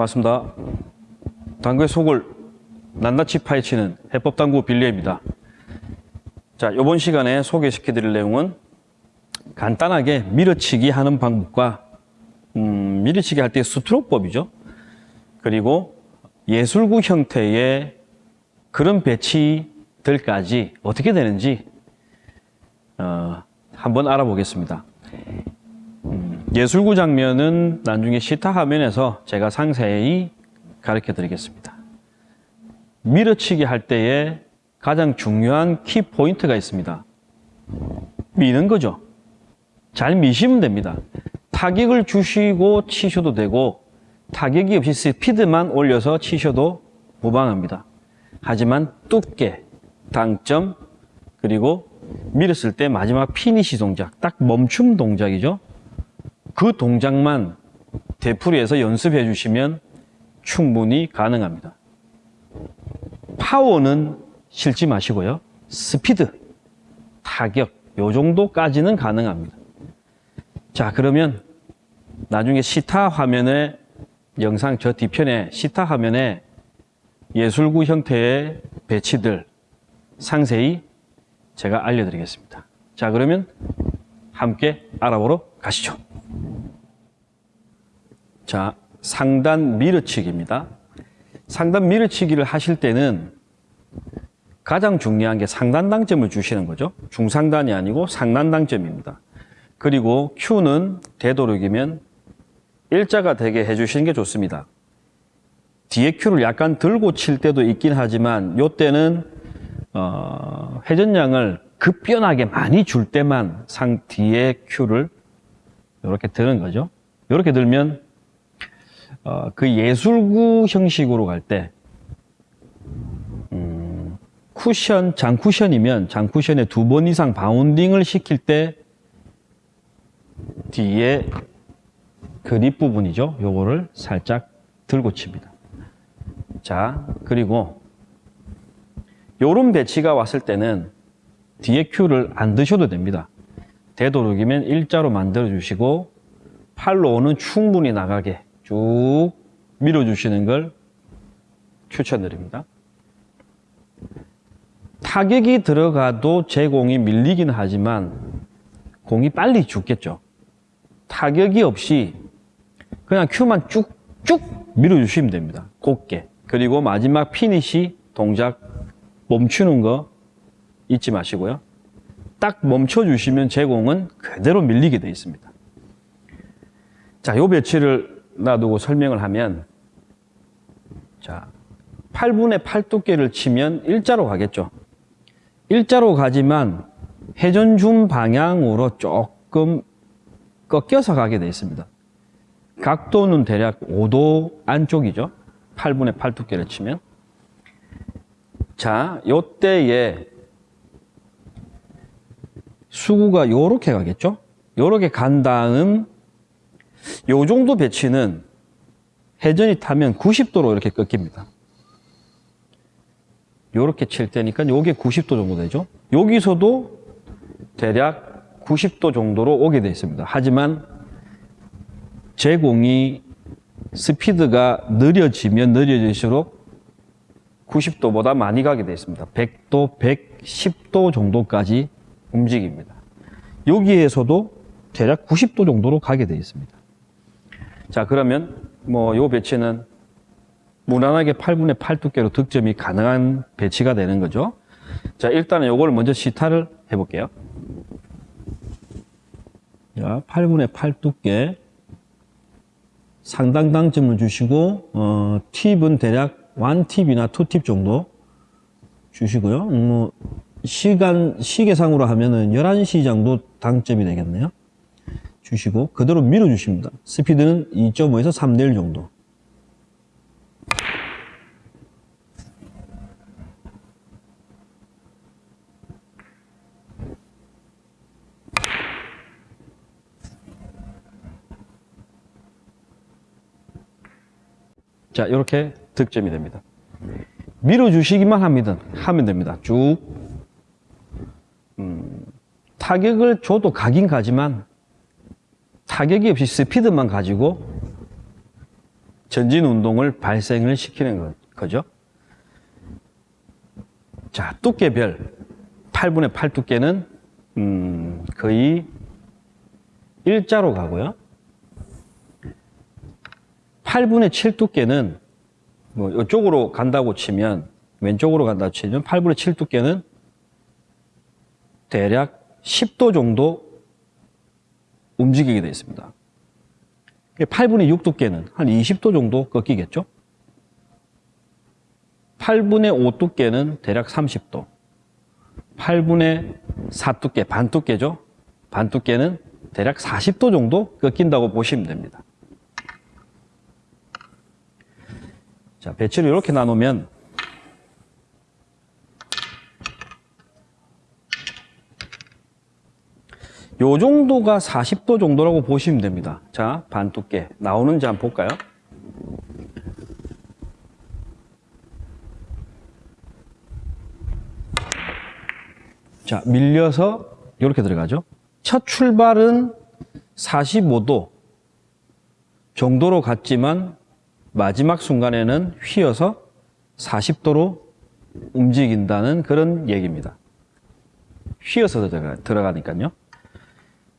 반갑습니다. 당구의 속을 낱낱이 파헤치는 해법당구 빌리입니다. 자, 이번 시간에 소개시켜 드릴 내용은 간단하게 밀어치기 하는 방법과 음, 밀어치기 할 때 스트로크법이죠. 그리고 예술구 형태의 그런 배치들까지 어떻게 되는지 어, 한번 알아보겠습니다. 음, 예술구 장면은 나중에 시타 화면에서 제가 상세히 가르쳐 드리겠습니다. 밀어치기 할 때에 가장 중요한 키 포인트가 있습니다. 미는 거죠. 잘 미시면 됩니다. 타격을 주시고 치셔도 되고 타격이 없이 스피드만 올려서 치셔도 무방합니다. 하지만 두께, 당점, 그리고 밀었을 때 마지막 피니시 동작, 딱 멈춤 동작이죠. 그 동작만 되풀이해서 연습해 주시면 충분히 가능합니다. 파워는 실지 마시고요. 스피드, 타격, 요 정도까지는 가능합니다. 자, 그러면 나중에 시타 화면에 영상 저 뒤편에 시타 화면에 예술구 형태의 배치들 상세히 제가 알려드리겠습니다. 자, 그러면 함께 알아보러 가시죠. 자, 상단 밀어치기입니다. 상단 밀어치기를 하실 때는 가장 중요한 게 상단 당점을 주시는 거죠. 중상단이 아니고 상단 당점입니다. 그리고 Q는 되도록이면 일자가 되게 해주시는 게 좋습니다. 뒤에 Q를 약간 들고 칠 때도 있긴 하지만 요때는 어, 회전량을 급변하게 많이 줄 때만 상 뒤에 Q를 이렇게 드는 거죠. 이렇게 들면 어, 그 예술구 형식으로 갈 때, 음, 쿠션, 장쿠션이면 장쿠션에 두 번 이상 바운딩을 시킬 때 뒤에 그립 부분이죠. 요거를 살짝 들고 칩니다. 자, 그리고 요런 배치가 왔을 때는 뒤에 큐를 안 드셔도 됩니다. 되도록이면 일자로 만들어 주시고 팔로 오는 충분히 나가게 쭉 밀어주시는 걸 추천드립니다. 타격이 들어가도 제 공이 밀리긴 하지만 공이 빨리 죽겠죠. 타격이 없이 그냥 큐만 쭉쭉 밀어주시면 됩니다. 곱게. 그리고 마지막 피니시 동작 멈추는 거 잊지 마시고요. 딱 멈춰주시면 제 공은 그대로 밀리게 되어 있습니다. 자, 요 배치를 놔두고 설명을 하면 자, 8분의 8 두께를 치면 일자로 가겠죠. 일자로 가지만 회전 줌 방향으로 조금 꺾여서 가게 되어 있습니다. 각도는 대략 5도 안쪽이죠. 8분의 8 두께를 치면. 자, 요때에 수구가 요렇게 가겠죠? 요렇게 간 다음 요 정도 배치는 회전이 타면 90도로 이렇게 꺾입니다. 요렇게 칠 때니까 요게 90도 정도 되죠? 여기서도 대략 90도 정도로 오게 되어 있습니다. 하지만 제 공이 스피드가 느려지면 느려질수록 90도보다 많이 가게 되어 있습니다. 100도, 110도 정도까지 움직입니다. 여기에서도 대략 90도 정도로 가게 되어 있습니다. 자, 그러면 뭐 요 배치는 무난하게 8분의 8 두께로 득점이 가능한 배치가 되는 거죠. 자, 일단은 요걸 먼저 시타를 해볼게요. 자, 8분의 8 두께 상당 당점을 주시고 어, 팁은 대략 1팁이나 2팁 정도 주시고요. 음, 뭐 시간 시계상으로 하면은 11시 정도 당점이 되겠네요. 주시고 그대로 밀어 주십니다. 스피드는 2.5에서 3대 1 정도. 자, 이렇게 득점이 됩니다. 밀어주시기만 합니다. 하면 됩니다. 쭉. 음, 타격을 줘도 가긴 가지만 타격이 없이 스피드만 가지고 전진 운동을 발생을 시키는 거, 거죠. 자, 두께별 8분의 8 두께는 음, 거의 일자로 가고요. 8분의 7 두께는 뭐 이쪽으로 간다고 치면 왼쪽으로 간다고 치면 8분의 7 두께는 대략 10도 정도 움직이게 되어 있습니다. 8분의 6 두께는 한 20도 정도 꺾이겠죠? 8분의 5 두께는 대략 30도. 8분의 4 두께, 반 두께죠? 반 두께는 대략 40도 정도 꺾인다고 보시면 됩니다. 자, 배치를 이렇게 나누면 요 정도가 40도 정도라고 보시면 됩니다. 자, 반 두께 나오는지 한번 볼까요? 자, 밀려서 이렇게 들어가죠. 첫 출발은 45도 정도로 갔지만 마지막 순간에는 휘어서 40도로 움직인다는 그런 얘기입니다. 휘어서 들어가, 들어가니까요.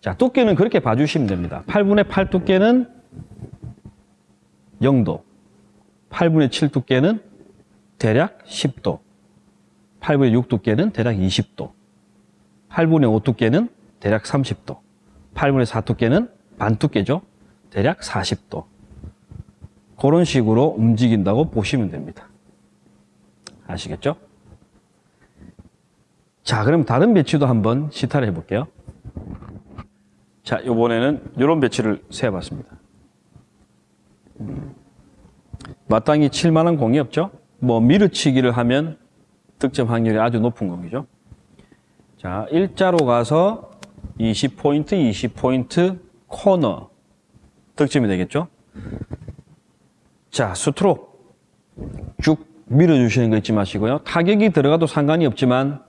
자, 두께는 그렇게 봐주시면 됩니다. 8분의 8 두께는 0도, 8분의 7 두께는 대략 10도, 8분의 6 두께는 대략 20도, 8분의 5 두께는 대략 30도, 8분의 4 두께는 반 두께죠. 대략 40도. 그런 식으로 움직인다고 보시면 됩니다. 아시겠죠? 자, 그럼 다른 배치도 한번 시타를 해볼게요. 자, 이번에는 이런 배치를 세어봤습니다. 음, 마땅히 칠 만한 공이 없죠? 뭐 밀어치기를 하면 득점 확률이 아주 높은 공이죠. 자, 일자로 가서 20포인트, 20포인트 코너 득점이 되겠죠? 자, 스트로크 쭉 밀어주시는 거 잊지 마시고요. 타격이 들어가도 상관이 없지만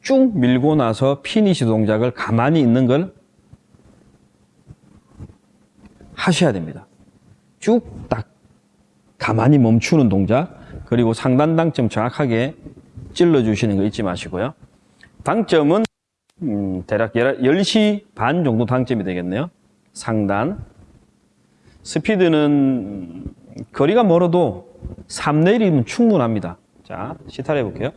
쭉 밀고 나서 피니시 동작을 가만히 있는 걸 하셔야 됩니다. 쭉 딱 가만히 멈추는 동작 그리고 상단 당점 정확하게 찔러주시는 거 잊지 마시고요. 당점은 음, 대략 10시 반 정도 당점이 되겠네요. 상단 스피드는 거리가 멀어도 3 내리면 충분합니다. 자, 시타를 해볼게요.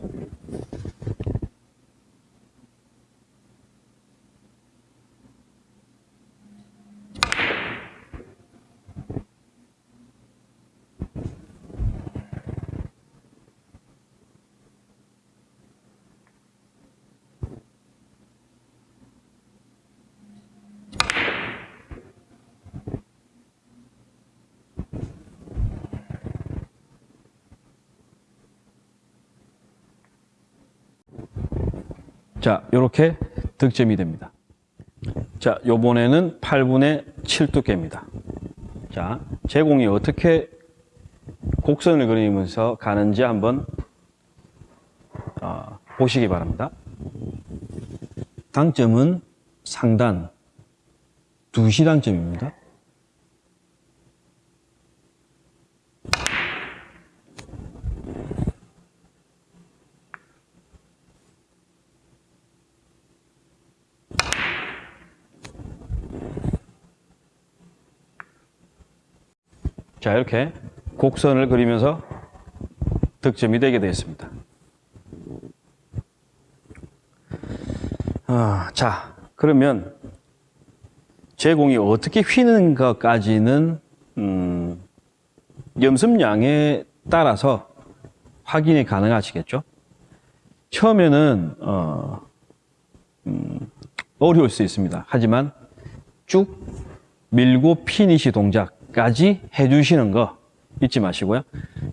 자, 이렇게 득점이 됩니다. 자, 요번에는 8분의 7 두께입니다. 자, 제공이 어떻게 곡선을 그리면서 가는지 한번 어, 보시기 바랍니다. 당점은 상단 2시 당점입니다. 자, 이렇게 곡선을 그리면서 득점이 되게 되었습니다. 아, 자, 그러면 제공이 어떻게 휘는 것까지는 음, 염습량에 따라서 확인이 가능하시겠죠? 처음에는 어, 음, 어려울 수 있습니다. 하지만 쭉 밀고 피니시 동작 까지 해주시는 거 잊지 마시고요.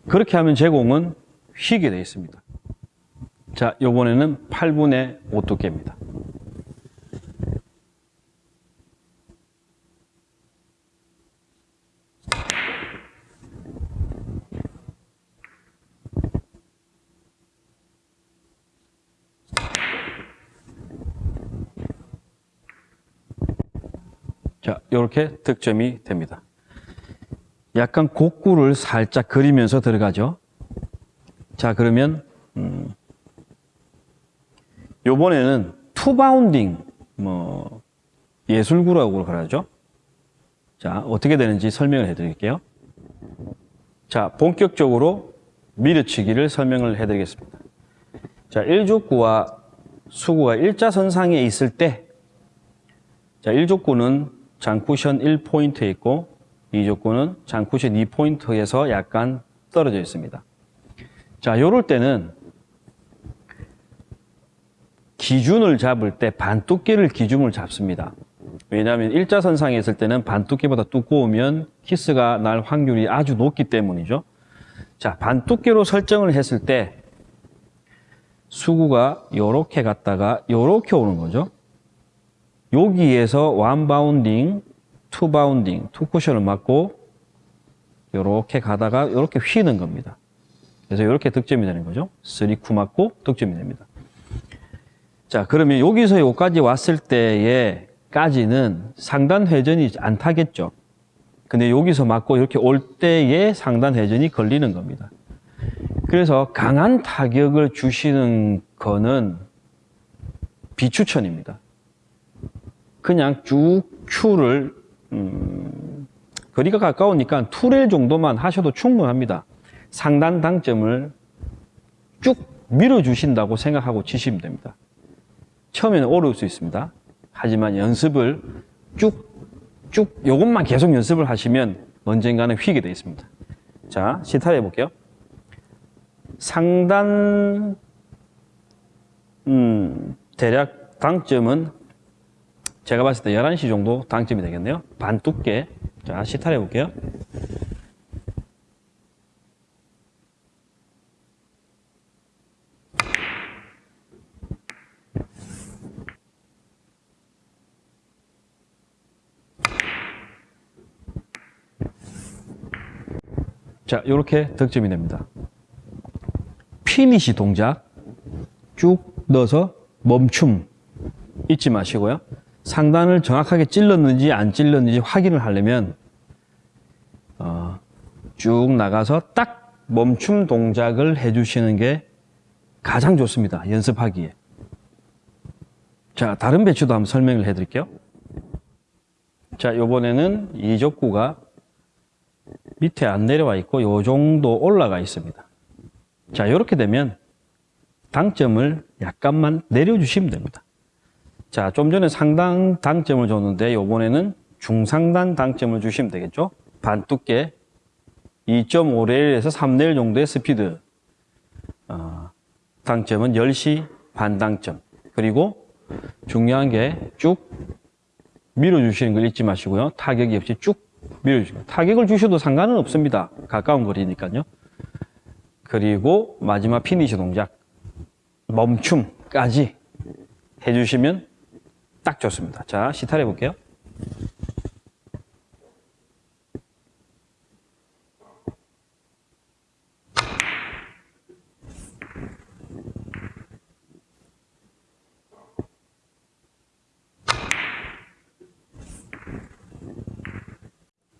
그렇게 하면 제공은 휘게 되어 있습니다. 자, 요번에는 8분의 5 두께입니다. 자, 이렇게 득점이 됩니다. 약간 곡구를 살짝 그리면서 들어가죠. 자, 그러면 음, 요번에는 투바운딩 뭐 예술구라고 그러죠. 자, 어떻게 되는지 설명을 해 드릴게요. 자, 본격적으로 밀어치기를 설명을 해 드리겠습니다. 자, 1족구와 수구가 일자선상에 있을 때 자, 1족구는 장쿠션 1포인트에 있고 2족구는 장쿠션 2포인트에서 약간 떨어져 있습니다. 자, 요럴 때는 기준을 잡을 때 반두께를 기준을 잡습니다. 왜냐하면 일자선상에 있을 때는 반두께보다 두꺼우면 키스가 날 확률이 아주 높기 때문이죠. 자, 반두께로 설정을 했을 때 수구가 요렇게 갔다가 요렇게 오는 거죠. 여기에서 one bounding, two bounding, two cushion을 맞고 요렇게 가다가 요렇게 휘는 겁니다. 그래서 이렇게 득점이 되는 거죠. 3쿠 맞고 득점이 됩니다. 자, 그러면 여기서 여기까지 왔을 때에 까지는 상단 회전이 안 타겠죠. 근데 여기서 맞고 이렇게 올 때에 상단 회전이 걸리는 겁니다. 그래서 강한 타격을 주시는 거는 비추천입니다. 그냥 쭉 큐를 음, 거리가 가까우니까 투레일 정도만 하셔도 충분합니다. 상단 당점을 쭉 밀어주신다고 생각하고 치시면 됩니다. 처음에는 어려울 수 있습니다. 하지만 연습을 쭉, 쭉, 요것만 계속 연습을 하시면 언젠가는 휘게 되어 있습니다. 자, 시타를 해볼게요. 상단, 음, 대략 당점은 제가 봤을 때 11시 정도 당점이 되겠네요. 반 두께. 자, 시타를 해볼게요. 자, 이렇게 득점이 됩니다. 피니시 동작 쭉 넣어서 멈춤 잊지 마시고요. 상단을 정확하게 찔렀는지 안 찔렀는지 확인을 하려면 어, 쭉 나가서 딱 멈춤 동작을 해주시는 게 가장 좋습니다. 연습하기에. 자, 다른 배치도 한번 설명을 해드릴게요. 자, 요번에는 이족구가 밑에 안 내려와 있고 요 정도 올라가 있습니다. 자, 이렇게 되면 당점을 약간만 내려주시면 됩니다. 자, 좀 전에 상당 당점을 줬는데 요번에는 중상단 당점을 주시면 되겠죠? 반두께 2.5레일에서 3레일 정도의 스피드 어, 당점은 10시 반 당점 그리고 중요한 게 쭉 밀어주시는 걸 잊지 마시고요. 타격이 없이 쭉 밀어주시고 타격을 주셔도 상관은 없습니다. 가까운 거리니까요. 그리고 마지막 피니시 동작 멈춤까지 해주시면 딱 좋습니다. 자, 시타를 해 볼게요.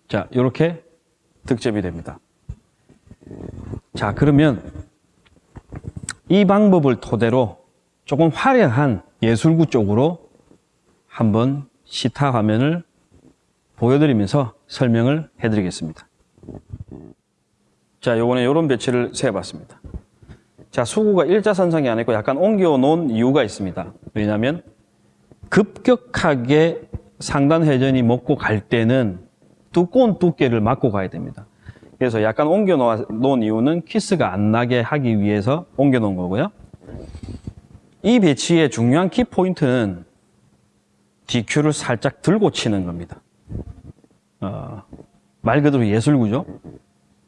자, 이렇게 득점이 됩니다. 자, 그러면 이 방법을 토대로 조금 화려한 예술구 쪽으로 한번 시타 화면을 보여드리면서 설명을 해드리겠습니다. 자, 요번에 이런 배치를 세봤습니다. 자, 수구가 일자선상이 아니고 약간 옮겨 놓은 이유가 있습니다. 왜냐하면 급격하게 상단 회전이 먹고 갈 때는 두꺼운 두께를 맞고 가야 됩니다. 그래서 약간 옮겨 놓은 이유는 키스가 안 나게 하기 위해서 옮겨 놓은 거고요. 이 배치의 중요한 키 포인트는 DQ를 살짝 들고 치는 겁니다. 어, 말 그대로 예술구죠.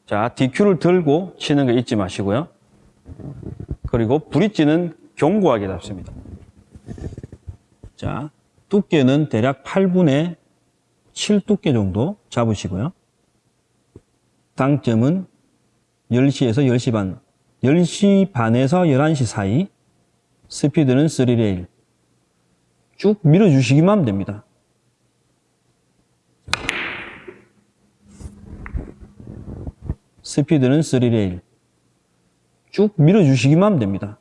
자, DQ를 들고 치는 거 잊지 마시고요. 그리고 브릿지는 견고하게 잡습니다. 자, 두께는 대략 8분의 7 두께 정도 잡으시고요. 당점은 10시에서 10시 반, 10시 반에서 11시 사이, 스피드는 3레일. 쭉 밀어주시기만 하면 됩니다. 스피드는 3레일 쭉 밀어주시기만 하면 됩니다.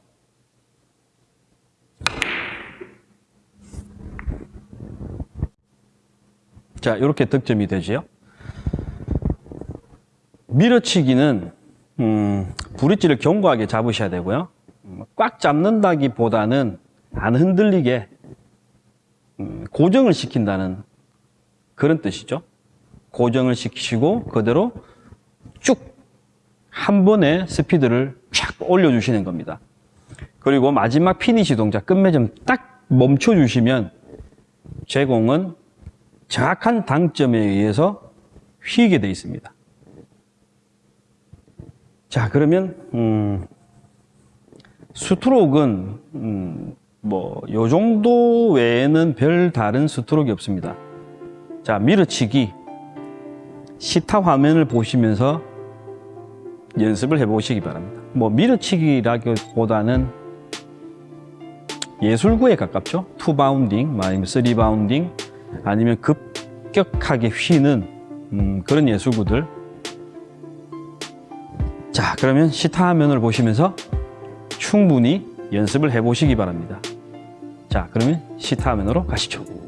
자 이렇게 득점이 되지요. 밀어치기는 음, 브릿지를 견고하게 잡으셔야 되고요. 음, 꽉 잡는다기보다는 안 흔들리게 고정을 시킨다는 그런 뜻이죠. 고정을 시키시고 그대로 쭉 한 번에 스피드를 쫙 올려주시는 겁니다. 그리고 마지막 피니시 동작 끝맺음 딱 멈춰주시면 제 공은 정확한 당점에 의해서 휘게 되어 있습니다. 자 그러면 음, 스트로크는 음, 뭐 요 정도 외에는 별 다른 스트로크가 없습니다. 자 밀어치기 시타 화면을 보시면서 연습을 해보시기 바랍니다. 뭐 밀어치기라기보다는 예술구에 가깝죠. two bounding, 아니면 three bounding, 아니면 급격하게 휘는 음, 그런 예술구들. 자, 그러면 시타 화면을 보시면서 충분히 연습을 해보시기 바랍니다. 자, 그러면 시타 화면으로 가시죠.